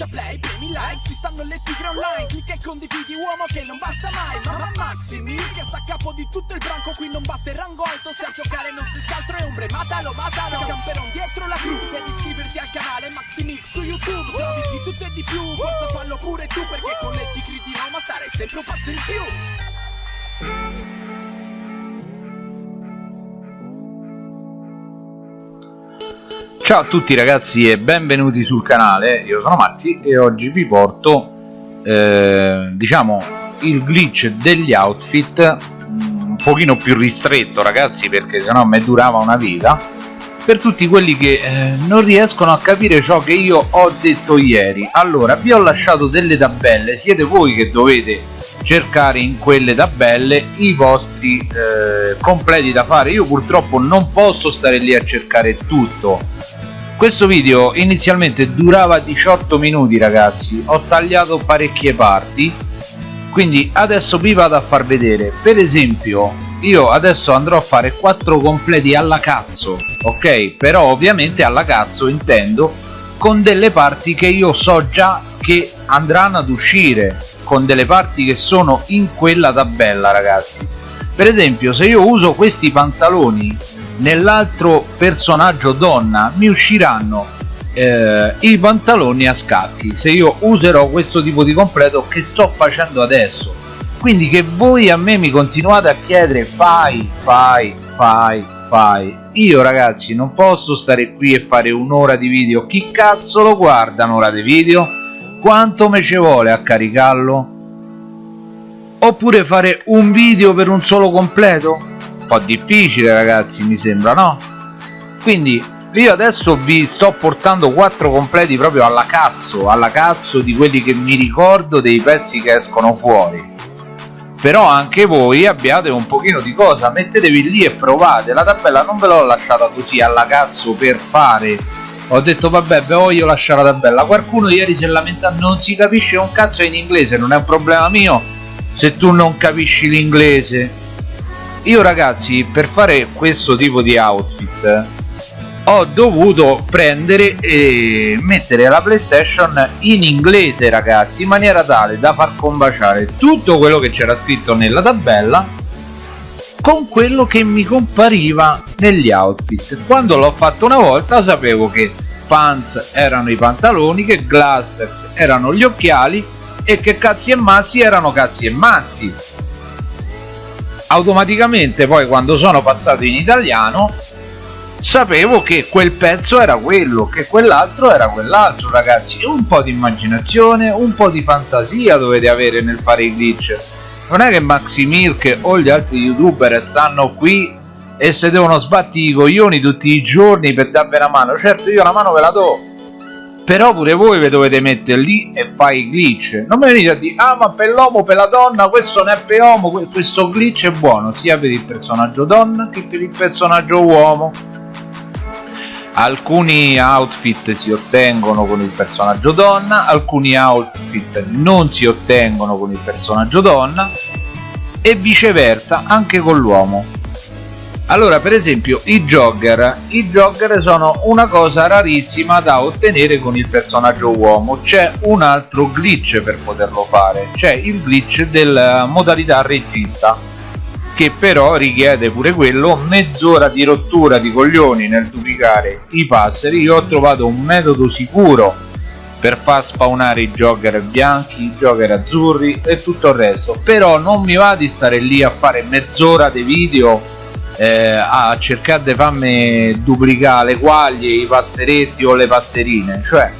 schiaccia play, premi like Ci stanno le tigre online Clicca e condividi uomo che non basta mai Mamma Maximi che sta a capo di tutto il branco Qui non basta il rango alto Se a giocare non si altro è ombre Matalo, matalo Camperon dietro la cru Devi iscriverti al canale Maximix su YouTube Se di tutto e di più Forza fallo pure tu Perché con le tigre di Roma stare sempre un passo in più Ciao a tutti ragazzi e benvenuti sul canale, io sono Mazzi e oggi vi porto eh, diciamo il glitch degli outfit mm, un pochino più ristretto ragazzi perché sennò mi durava una vita per tutti quelli che eh, non riescono a capire ciò che io ho detto ieri. Allora vi ho lasciato delle tabelle siete voi che dovete cercare in quelle tabelle i vostri eh, completi da fare. Io purtroppo non posso stare lì a cercare tutto questo video inizialmente durava 18 minuti ragazzi. Ho tagliato parecchie parti. Quindi adesso vi vado a far vedere. Per esempio io adesso andrò a fare 4 completi alla cazzo ok? Però ovviamente alla cazzo intendo con delle parti che io so già che andranno ad uscire con delle parti che sono in quella tabella ragazzi. Per esempio se io uso questi pantaloni nell'altro personaggio donna mi usciranno eh, i pantaloni a scacchi. Se io userò questo tipo di completo che sto facendo adesso? Quindi che voi a me mi continuate a chiedere fai fai fai fai. Io ragazzi non posso stare qui e fare un'ora di video. Chi cazzo lo guarda un'ora di video? Quanto me ci vuole a caricarlo? Oppure fare un video per un solo completo po' difficile ragazzi mi sembra no? quindi io adesso vi sto portando quattro completi proprio alla cazzo alla cazzo di quelli che mi ricordo dei pezzi che escono fuori. Però anche voi abbiate un pochino di cosa mettetevi lì e provate. La tabella non ve l'ho lasciata così alla cazzo per fare. Ho detto vabbè ve voglio lasciare la tabella. Qualcuno ieri si è lamentato non si capisce un cazzo in inglese non è un problema mio se tu non capisci l'inglese io ragazzi per fare questo tipo di outfit ho dovuto prendere e mettere la playstation in inglese ragazzi in maniera tale da far combaciare tutto quello che c'era scritto nella tabella con quello che mi compariva negli outfit. Quando l'ho fatto una volta sapevo che pants erano i pantaloni che glasses erano gli occhiali e che cazzi e mazzi erano cazzi e mazzi automaticamente poi quando sono passato in italiano sapevo che quel pezzo era quello che quell'altro era quell'altro ragazzi. Un po' di immaginazione un po' di fantasia dovete avere nel fare i glitch. Non è che Maxi Milk o gli altri youtuber stanno qui e se devono sbatti i coglioni tutti i giorni per darvi una mano. Certo io la mano ve la do però pure voi vi dovete mettere lì e fai i glitch. Non mi venite a dire ah ma per l'uomo per la donna questo non è per uomo questo glitch è buono. Sia per il personaggio donna che per il personaggio uomo. Alcuni outfit si ottengono con il personaggio donna alcuni outfit non si ottengono con il personaggio donna e viceversa anche con l'uomo allora per esempio i jogger. I jogger sono una cosa rarissima da ottenere con il personaggio uomo. C'è un altro glitch per poterlo fare. C'è il glitch della modalità regista che però richiede pure quello mezz'ora di rottura di coglioni nel duplicare i passeri. Io ho trovato un metodo sicuro per far spawnare i jogger bianchi, i jogger azzurri e tutto il resto. Però non mi va di stare lì a fare mezz'ora di video eh, a cercare di farmi duplicare le quaglie, i passeretti o le passerine. Cioè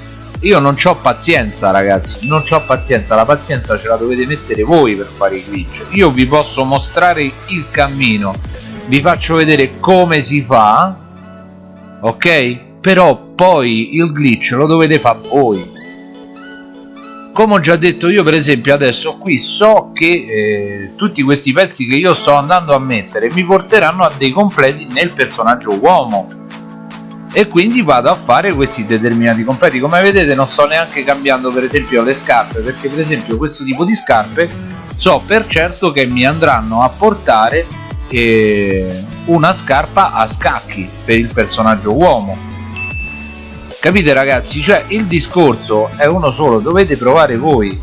io non ho pazienza ragazzi non ho pazienza. La pazienza ce la dovete mettere voi per fare i glitch. Io vi posso mostrare il cammino. Vi faccio vedere come si fa ok? Però poi il glitch lo dovete fare voi come ho già detto io per esempio adesso qui so che eh, tutti questi pezzi che io sto andando a mettere mi porteranno a dei completi nel personaggio uomo. E quindi vado a fare questi determinati completi. Come vedete non sto neanche cambiando per esempio le scarpe perché per esempio questo tipo di scarpe so per certo che mi andranno a portare eh, una scarpa a scacchi per il personaggio uomo capite ragazzi? Cioè il discorso è uno solo dovete provare voi.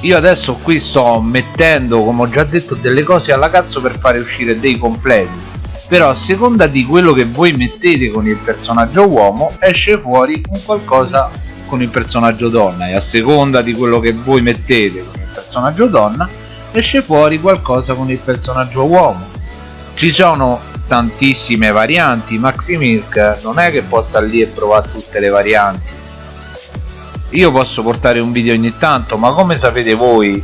Io adesso qui sto mettendo come ho già detto delle cose alla cazzo per fare uscire dei completi. Però a seconda di quello che voi mettete con il personaggio uomo esce fuori un qualcosa con il personaggio donna. E a seconda di quello che voi mettete con il personaggio donna esce fuori qualcosa con il personaggio uomo. Ci sono tantissime varianti Maximilk non è che possa lì e provare tutte le varianti. Io posso portare un video ogni tanto ma come sapete voi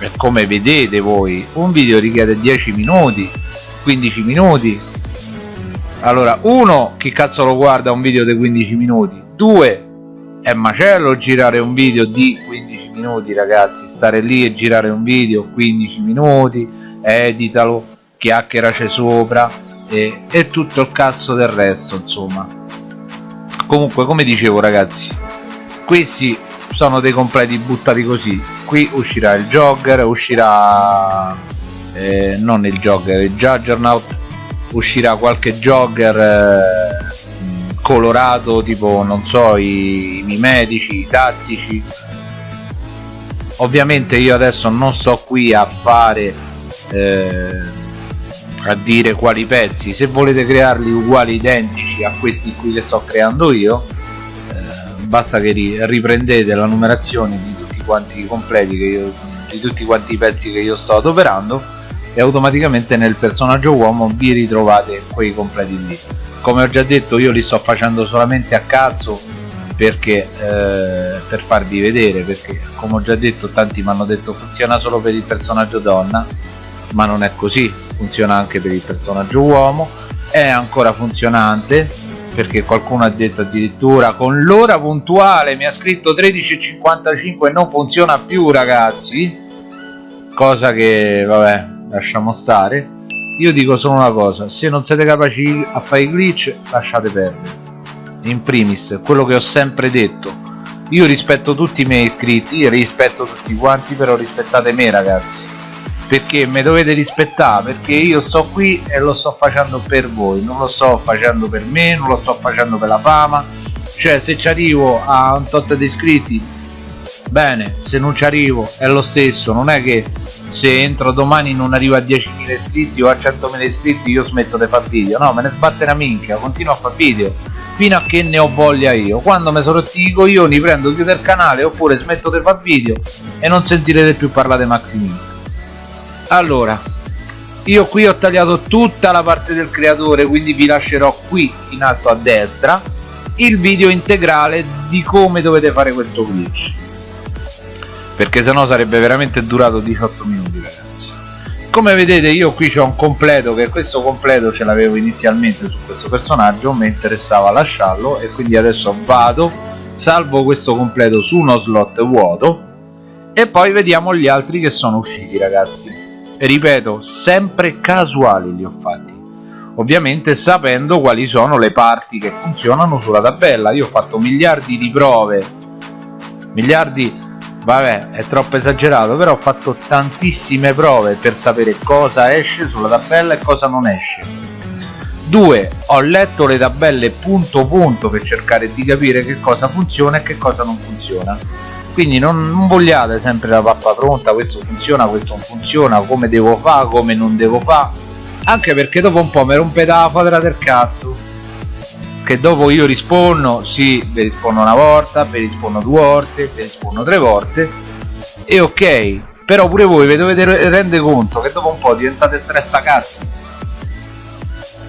e come vedete voi un video richiede 10 minuti 15 minuti. Allora uno chi cazzo lo guarda un video di 15 minuti? Due è macello girare un video di 15 minuti ragazzi. Stare lì e girare un video 15 minuti editalo chiacchieraci sopra e, e tutto il cazzo del resto insomma. Comunque come dicevo ragazzi questi sono dei completi buttati così. Qui uscirà il jogger uscirà eh, non il jogger il juggernaut uscirà qualche jogger eh, colorato tipo non so i, i mimetici i tattici. Ovviamente io adesso non sto qui a fare eh, a dire quali pezzi. Se volete crearli uguali identici a questi qui che sto creando io basta che riprendete la numerazione di tutti quanti i completi io, di tutti quanti i pezzi che io sto adoperando e automaticamente nel personaggio uomo vi ritrovate quei completi lì. Come ho già detto io li sto facendo solamente a cazzo perché eh, per farvi vedere perché come ho già detto tanti mi hanno detto funziona solo per il personaggio donna ma non è così funziona anche per il personaggio uomo è ancora funzionante perché qualcuno ha detto addirittura con l'ora puntuale mi ha scritto 13.55 e non funziona più ragazzi. Cosa che vabbè lasciamo stare. Io dico solo una cosa se non siete capaci a fare i glitch lasciate perdere. In primis quello che ho sempre detto. Io rispetto tutti i miei iscritti rispetto tutti quanti però rispettate me ragazzi perché mi dovete rispettare perché io sto qui e lo sto facendo per voi. Non lo sto facendo per me non lo sto facendo per la fama. Cioè se ci arrivo a un tot di iscritti bene se non ci arrivo è lo stesso. Non è che se entro domani non arrivo a 10.000 iscritti o a 100.000 iscritti io smetto di fare video. No me ne sbatte una minchia continuo a fare video. Fino a che ne ho voglia io. Quando mi sono rotti i coglioni prendo chiudo il canale oppure smetto di fare video e non sentirete più parlare di Maximiliano allora io qui ho tagliato tutta la parte del creatore quindi vi lascerò qui in alto a destra il video integrale di come dovete fare questo glitch. Perché sennò sarebbe veramente durato 18 minuti ragazzi. Come vedete io qui c'ho un completo che questo completo ce l'avevo inizialmente su questo personaggio mi interessava lasciarlo e quindi adesso vado salvo questo completo su uno slot vuoto e poi vediamo gli altri che sono usciti ragazzi ripeto sempre casuali li ho fatti. Ovviamente sapendo quali sono le parti che funzionano sulla tabella. Io ho fatto miliardi di prove. Miliardi vabbè è troppo esagerato però ho fatto tantissime prove per sapere cosa esce sulla tabella e cosa non esce. 2 ho letto le tabelle punto punto per cercare di capire che cosa funziona e che cosa non funziona quindi non, non, vogliate sempre la pappa pronta questo funziona questo non funziona come devo fare come non devo fare anche perché dopo un po' mi rompete la fadra del cazzo. Che dopo io rispondo sì vi rispondo una volta vi rispondo due volte vi rispondo tre volte e ok. Però pure voi vi dovete rendere conto che dopo un po' diventate stressa cazzo.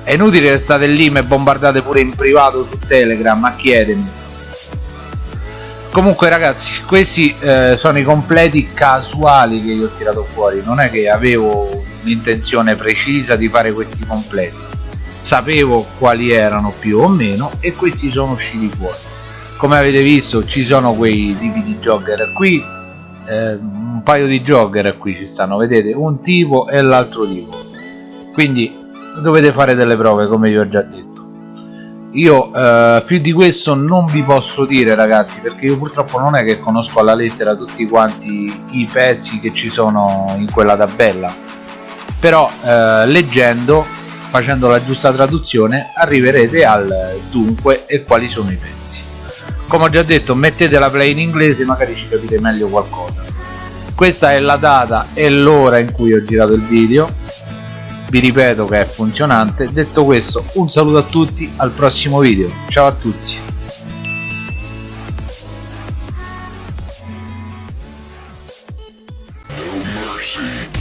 È inutile che state lì e bombardate pure in privato su telegram a chiedermi comunque ragazzi questi eh, sono i completi casuali che io ho tirato fuori. Non è che avevo l'intenzione precisa di fare questi completi. Sapevo quali erano più o meno e questi sono usciti fuori. Come avete visto ci sono quei tipi di jogger qui eh, un paio di jogger qui ci stanno vedete? Un tipo e l'altro tipo. Quindi dovete fare delle prove come vi ho già detto io eh, più di questo non vi posso dire ragazzi perché io purtroppo non è che conosco alla lettera tutti quanti i pezzi che ci sono in quella tabella. Però eh, leggendo facendo la giusta traduzione arriverete al dunque e quali sono i pezzi. Come ho già detto mettete la play in inglese magari ci capite meglio qualcosa. Questa è la data e l'ora in cui ho girato il video vi ripeto che è funzionante. Detto questo un saluto a tutti al prossimo video. Ciao a tutti. Mercy.